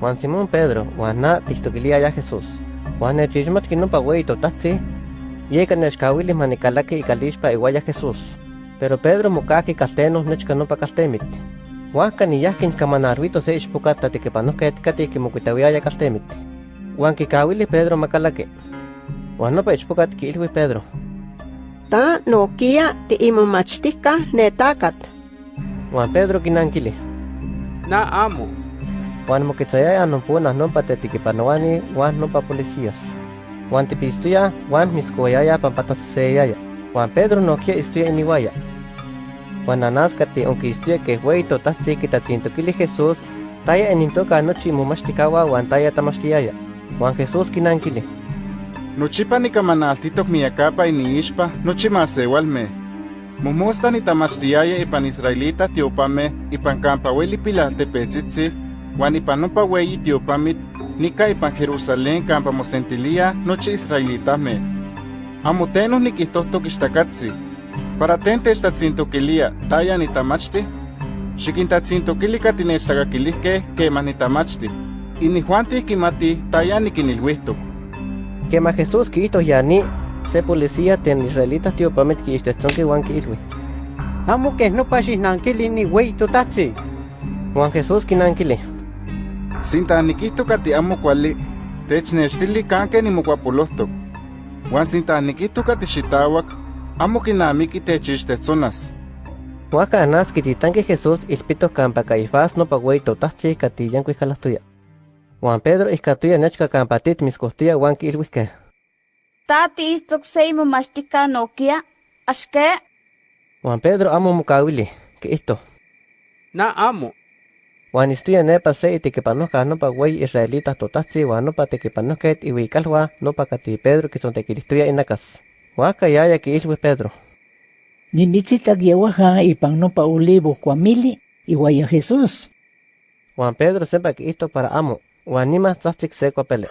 Juan Simón Pedro, Juana Tichtokiliya ya Jesús, Juan Echishmat Kinopawei Totatsi, Yekan Echkawilis Manikalaki y Kalishpa Iguaya Jesús, pero Pedro Mukaki Castenos Nechkanopa Castemit, Juan Kaniyahkin Kamanarvito se Ichpukata Tikepanoka Etkati Kimukitawiaya Castemit, Juan Kikawilis Pedro Makalaki, Juanopa Ichpukat Kilwi Pedro. Ta no kia ti imamachtika netakat. Juan Pedro Kinankili. Na amo. Juan mokitzayaya nompunas nompa tetikipanoani Juan nompa policías. Juan tipistuya Juan miskoyaya pampatasaseyaya. Juan Pedro nokia istuya iniwaya. Juan anaskati onki istuya que huey totatzi kitatzintokili Jesús taya enintoka nochi momachtikawa Juan taya tamachtiyaya. Juan Jesús kinankili. Nochipa nikamanaltitok miakapa iniixpa nochi masewalme. Mumusta nitamachtiaya ipan israelita tiopame ipan kampa weli pilaltepetzitzi Juan ipan nopa weyi tiopamit nika ipan Jerusalén kampa mosentilia nochi israelitame. Amo tenos nikihtohtok ixtakatzi. Para ten techtatzintokilia taya nitamachti, xikintatzintokili katinechtakakilihkeh kemah nitamachti. Inijuantih kimati taya nikinilhuihtok. Quema Jesús Cristo yani se policía ten israelitas tiopamit kiixtetzonki Juan kiilwi. Amo que no paxinankili ni wey totatzi. Juan Jesús kinankili. Sinta nikihtok kati amo kuali, technechtili kanke nimokuapolohtok. Juan sinta nikihtok kati xitawak, amo kinamiki techixtetzonas. Huaca anas kititanki Jesús ilpito kampa Caifás no pagüey totatzi kati yankuih kalahtuya. Juan Pedro ihkatuya nechka kampatit miskohtuya Juan kiilwihke. Tati istok seimo mashtika nokia, ashke, Juan Pedro amo mukawili, que isto. Na amo. Juan istuya nepa se itikipanohka nopa güey israelitas totatzi Juan nopa tekipanohket iwikalwa nopa kati Pedro kisontekilistuya inakas. Huaca yaya kiilwi Pedro. Nimitzitak yewaja ipan nopa olivo kuamili iwaya Jesús. Juan Pedro sempa que isto para amo, Juan nima tzahtzik se pele.